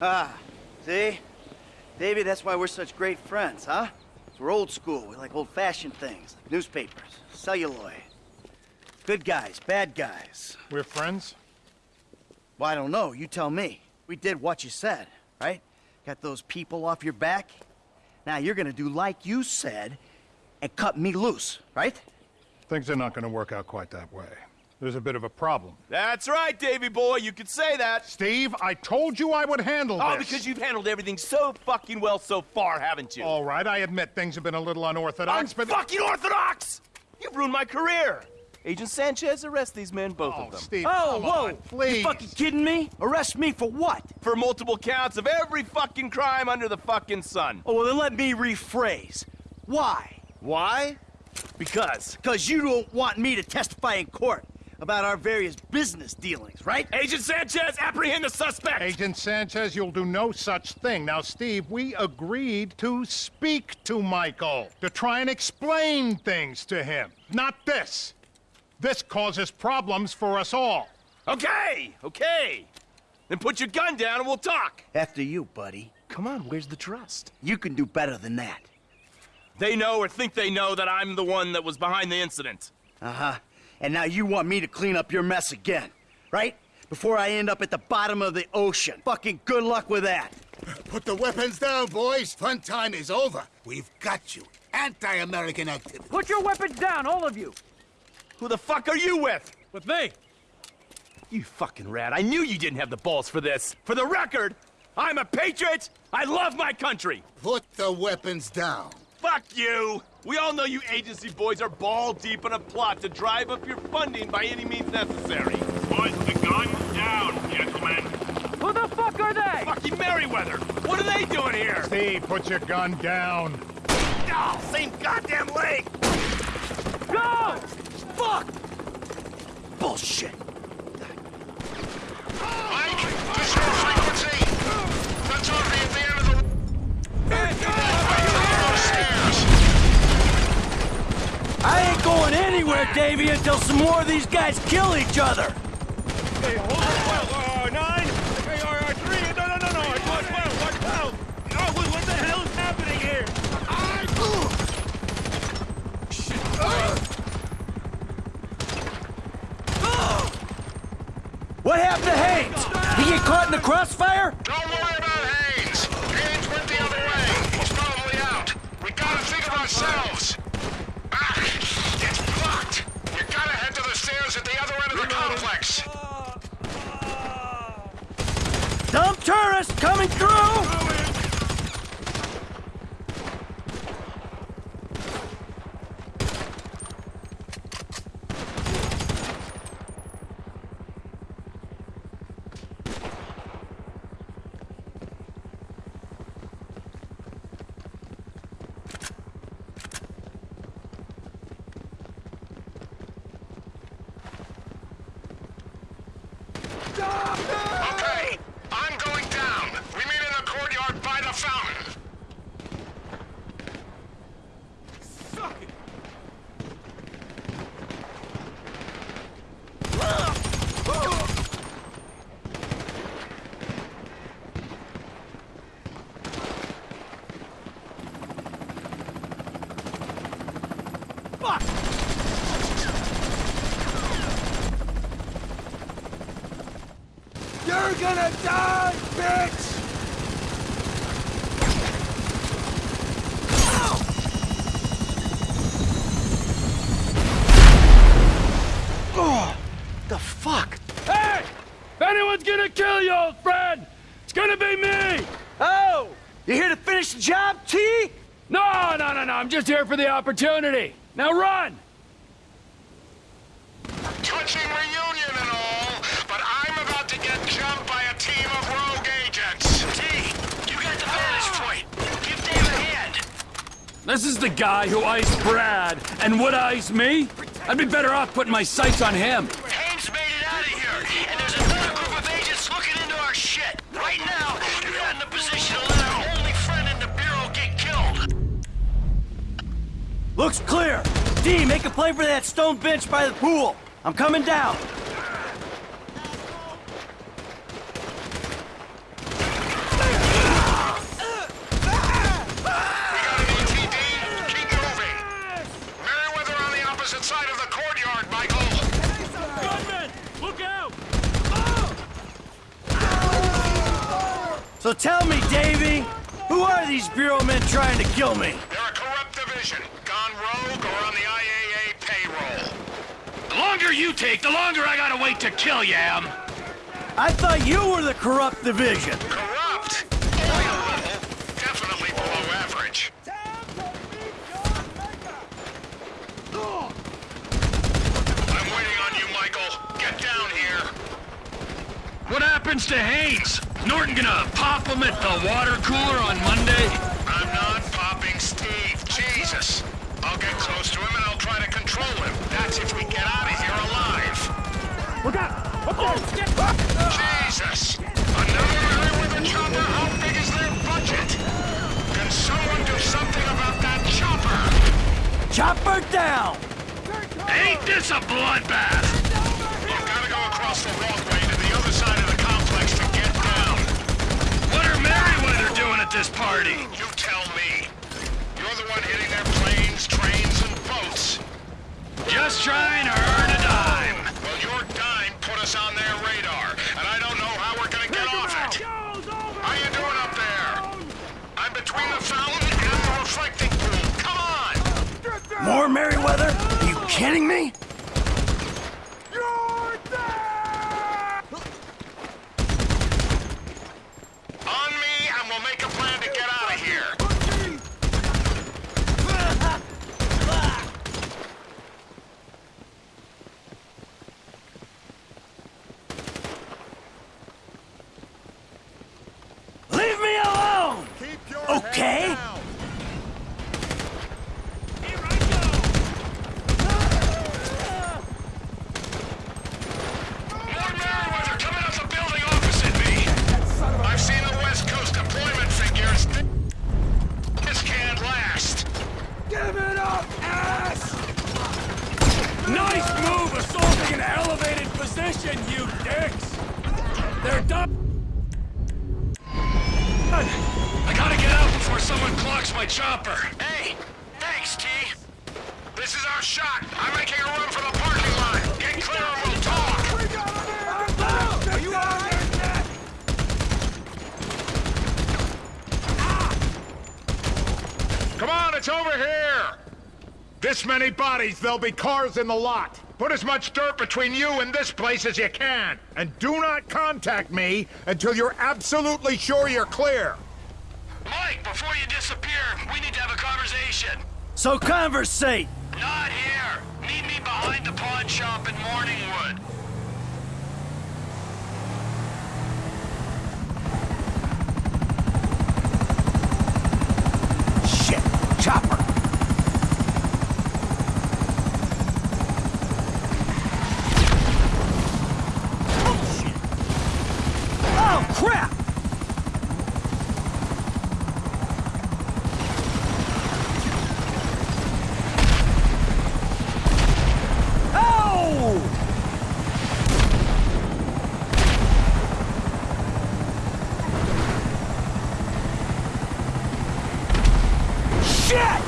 Ah, see? Davey, that's why we're such great friends, huh? We're old school. We like old-fashioned things, like newspapers, celluloid. Good guys, bad guys. We're friends? Well, I don't know. You tell me. We did what you said, right? Got those people off your back? Now you're gonna do like you said and cut me loose, right? Things are not gonna work out quite that way. There's a bit of a problem. That's right, Davy boy. You could say that. Steve, I told you I would handle Oh, this. because you've handled everything so fucking well so far, haven't you? All right, I admit things have been a little unorthodox, but... fucking orthodox! You've ruined my career. Agent Sanchez, arrest these men, both Oh, of them. Steve, Oh, come whoa! on, please. You fucking kidding me? Arrest me for what? For multiple counts of every fucking crime under the fucking sun. Oh, well, then let me rephrase. Why? Why? Because. Because you don't want me to testify in court about our various business dealings, right? Agent Sanchez, apprehend the suspect! Agent Sanchez, you'll do no such thing. Now, Steve, we agreed to speak to Michael, to try and explain things to him. Not this. This causes problems for us all. Okay, okay. Then put your gun down and we'll talk. After you, buddy. Come on, where's the trust? You can do better than that. They know or think they know that I'm the one that was behind the incident. Uh-huh. And now you want me to clean up your mess again, right? Before I end up at the bottom of the ocean. Fucking good luck with that. Put the weapons down, boys. Fun time is over. We've got you. Anti-American activity. Put your weapons down, all of you! Who the fuck are you with? With me! You fucking rat. I knew you didn't have the balls for this. For the record, I'm a patriot. I love my country. Put the weapons down. Fuck you. We all know you agency boys are ball deep in a plot to drive up your funding by any means necessary. Put the gun down, gentlemen. Who the fuck are they? Fucking Merryweather. What are they doing here? Steve, put your gun down. Oh, same goddamn leg. Go! Fuck! Bullshit. Mike, this your frequency. That's already Davy, until some more of these guys kill each other. Hey, hold on, well, uh, nine. Hey, uh, uh, three. No, no, no, no. It's one, twelve, one, twelve. Oh, what, the hell is happening here? What happened to Haines? He get caught in the crossfire? Don't worry about Haines. Haines went the other way. He's probably out. We gotta think of ourselves. To at the other end of the complex. Dumb tourist coming through! Okay, I'm going down. We meet in the courtyard by the fountain. You're gonna die, bitch! Oh, the fuck? Hey! If anyone's gonna kill you, old friend, it's gonna be me! Oh! You here to finish the job, T? No, no, no, no, I'm just here for the opportunity. Now run! Touching reunion and all, but I'm about to get jumped by a team of rogue agents. T, you got the vantage ah! point. Give Dave a hand. This is the guy who iced Brad and would ice me? I'd be better off putting my sights on him. Looks clear. D, make a play for that stone bench by the pool. I'm coming down. So tell me, Davy, who are these Bureau men trying to kill me? They're a corrupt division gone rogue or on the IAA payroll. The longer you take, the longer I gotta wait to kill you, Em. I thought you were the corrupt division. Corrupt? Only a. Definitely below average. I'm waiting on you, Michael. Get down here. What happens to Haines? Norton gonna pop him at the water cooler on Monday? I'll get close to him and I'll try to control him. That's if we get out of here alive. Look out! Up there! Jesus! Another area with a chopper? How big is their budget? Can someone do something about that chopper? Chopper down! Ain't this a bloodbath? You've got to go across the walkway to the other side of the complex to get down. What are Merryweather doing at this party? Just trying to earn a dime. Well, your dime put us on their radar, and I don't know how we're gonna get off it. How you doing up there? I'm between the fountain and the reflecting pool. Come on! More Merryweather? Are you kidding me? On me, and we'll make a plan to get out of here. Leave me alone! Okay? More Merryweather coming up the building opposite me. I've seen the West Coast deployment figures. This can't last. Nice move assaulting an elevated position, you dicks! They're done. I gotta get out before someone clocks my chopper. Hey, thanks, T. This is our shot. I'm making a run for the parking lot. Get clear and we'll talk. Are you out there, Come on, it's over here! This many bodies, there'll be cars in the lot. Put as much dirt between you and this place as you can. And do not contact me until you're absolutely sure you're clear. Mike, before you disappear, we need to have a conversation. So conversate! Not here. Meet me behind the pawn shop in Morningwood. Shit! Chopper! Oh, shit! Oh, crap! Oh! Shit!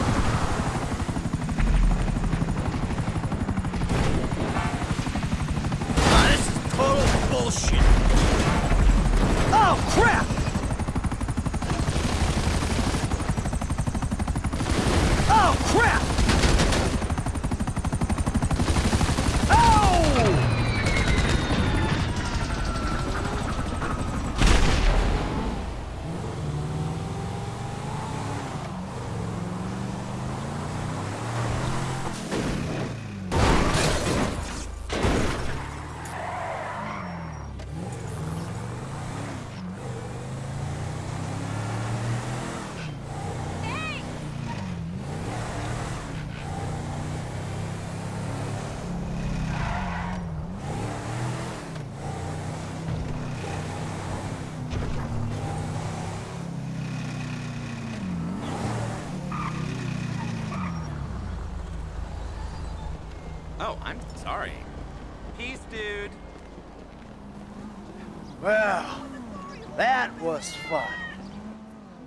Ah, this is total bullshit. Oh, crap! Oh, crap! Oh! Oh, I'm sorry. Peace, dude. Well, that was fun.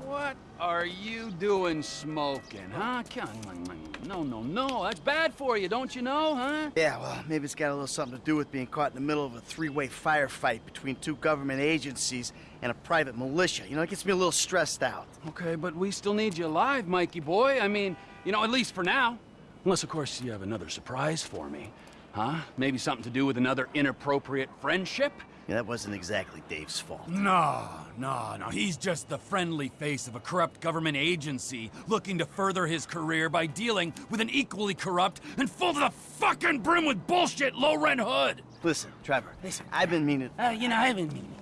What are you doing smoking, huh? Come on, no, no, no. That's bad for you, don't you know, huh? Yeah, well, maybe it's got a little something to do with being caught in the middle of a three-way firefight between two government agencies and a private militia. You know, it gets me a little stressed out. Okay, but we still need you alive, Mikey boy. I mean, you know, at least for now. Unless, of course, you have another surprise for me. Huh? Maybe something to do with another inappropriate friendship? Yeah, that wasn't exactly Dave's fault. No, no, no. He's just the friendly face of a corrupt government agency looking to further his career by dealing with an equally corrupt and full to the fucking brim with bullshit low rent hood. Listen, Trevor. Listen, I've been meaning. Uh, you know, I've been meaning,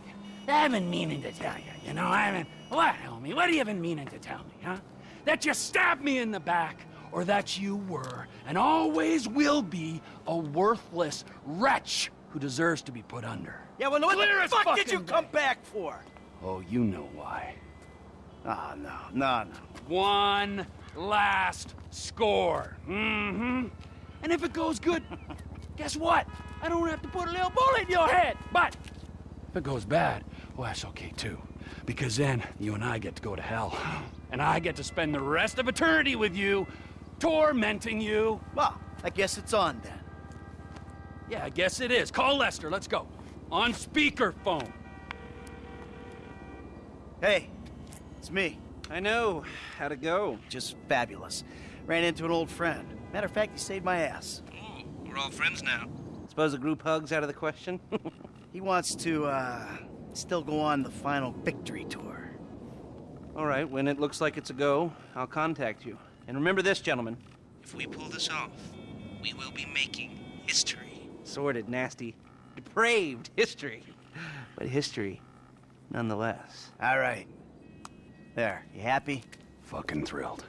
I've been meaning to tell you, you know, I've been, what, homie, what have you been meaning to tell me, huh? That you stabbed me in the back, or that you were, and always will be, a worthless wretch who deserves to be put under. Yeah, well, what Clear the fuck did you fucking come back for? Oh, you know why. Ah, no, no, no. One last score. Mm-hmm. And if it goes good, guess what? I don't have to put a little bullet in your head. But if it goes bad, well, that's okay too. Because then you and I get to go to hell. And I get to spend the rest of eternity with you, tormenting you. Well, I guess it's on then. Yeah, I guess it is. Call Lester. Let's go. On speakerphone. Hey, it's me. I know. How'd it go? Just fabulous. Ran into an old friend. Matter of fact, he saved my ass. Ooh, we're all friends now. Suppose a group hug's out of the question? He wants to, uh, still go on the final victory tour. all right, when it looks like it's a go, I'll contact you. And remember this, gentlemen. If we pull this off, we will be making history. Sordid, nasty, depraved history. But history, nonetheless. All right. There, you happy? Fucking thrilled.